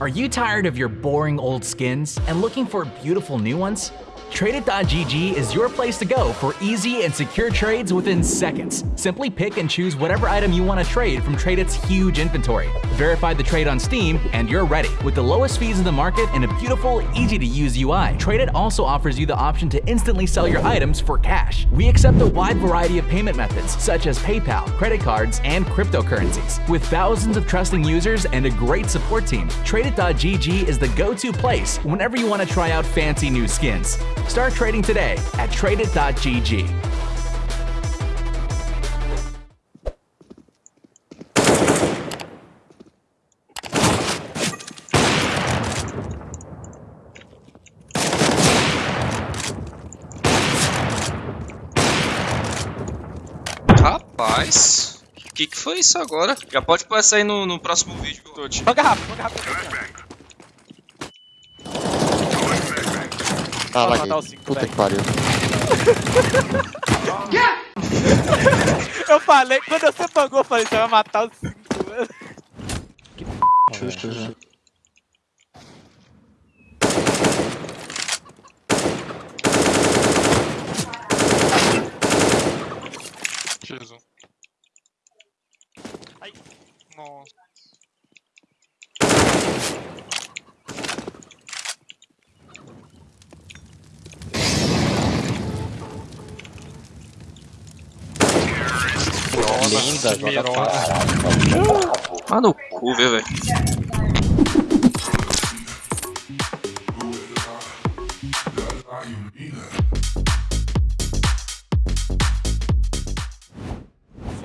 Are you tired of your boring old skins and looking for beautiful new ones? Tradeit.gg is your place to go for easy and secure trades within seconds. Simply pick and choose whatever item you want to trade from Tradeit's huge inventory. Verify the trade on Steam, and you're ready. With the lowest fees in the market and a beautiful, easy to use UI, Tradeit also offers you the option to instantly sell your items for cash. We accept a wide variety of payment methods, such as PayPal, credit cards, and cryptocurrencies. With thousands of trusting users and a great support team, Tradeit.gg is the go to place whenever you want to try out fancy new skins. Start trading today at tradeit.gg. Rapaz, o que, que foi isso agora? Já pode passar aí no, no próximo vídeo, Totti. Joga rápido, joga rápido. Ah, Vamos vai. matar os cinco, Puta velho. que pariu. Eu falei, quando você pagou, eu falei, você vai matar os cinco, mano. Justo, justo. Jesus. Ai, nossa. Linda, joga Mirona. fácil. Ah, no cu, viu, velho.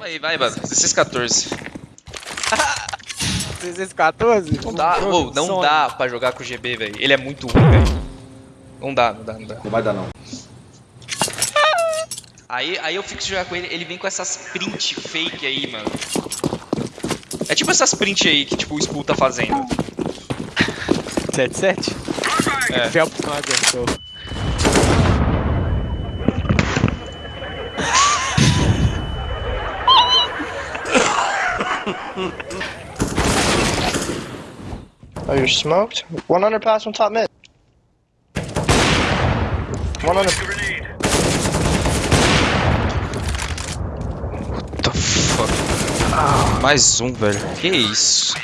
Aí, vai, mano. 16, 14. 614? Não dá, ô, não dá pra jogar com o GB, velho. Ele é muito ruim, velho. Não dá, não dá, não dá. Não vai dar não. Aí, aí eu fico jogar com ele, ele vem com essas print fake aí, mano. É tipo essas print aí que tipo o Skull tá fazendo. 77? É. Phelps não aguentou. Oh, you're smoked? 100 pass on top mid. 100. What Mais um, velho. Que isso?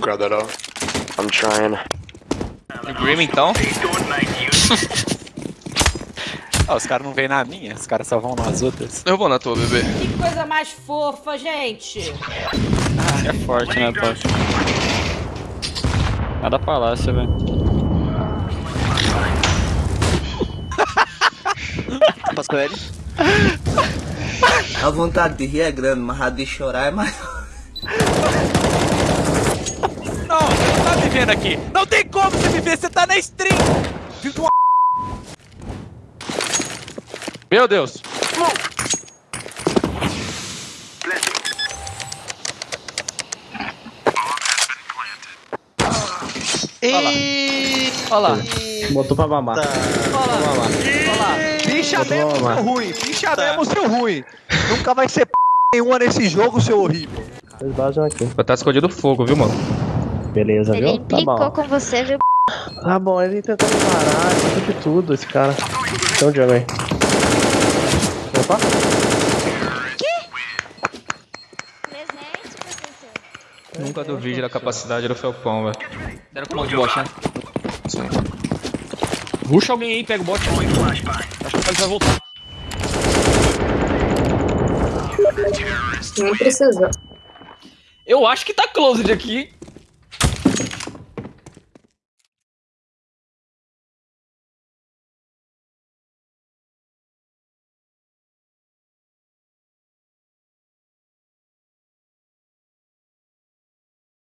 Grab that off. I'm trying. No Grim então? Ah, os caras não vêm na minha, os caras só vão nas outras. Eu vou na tua, bebê. Que coisa mais fofa, gente. É forte, né, Tocha? Nada palácio, velho. Passou ele? A vontade de rir é grande, mas a de chorar é maior. Não, você não tá me vendo aqui. Não tem como você me ver, você tá na stream. Filho de uma... Meu Deus! Olha lá. Botou pra mamar. Ficha mesmo, seu ruim. Ficha mesmo, seu ruim. Nunca vai ser p nenhuma nesse jogo, seu horrível. Eles vazam aqui. Vai estar escondido fogo, viu, mano? Beleza, Ele viu? Tá implicou bom. com você, viu? Tá bom, ele tentou me parar, tentou de tudo, esse cara. Tem um Diogo aí. Opa. Presente, professor. Nunca duvide da capacidade do Felpão, velho. Deram com mão de bot, né? Ruxa alguém aí, pega o bot. Acho que ele vai voltar. Não precisa. Eu acho que tá closed aqui.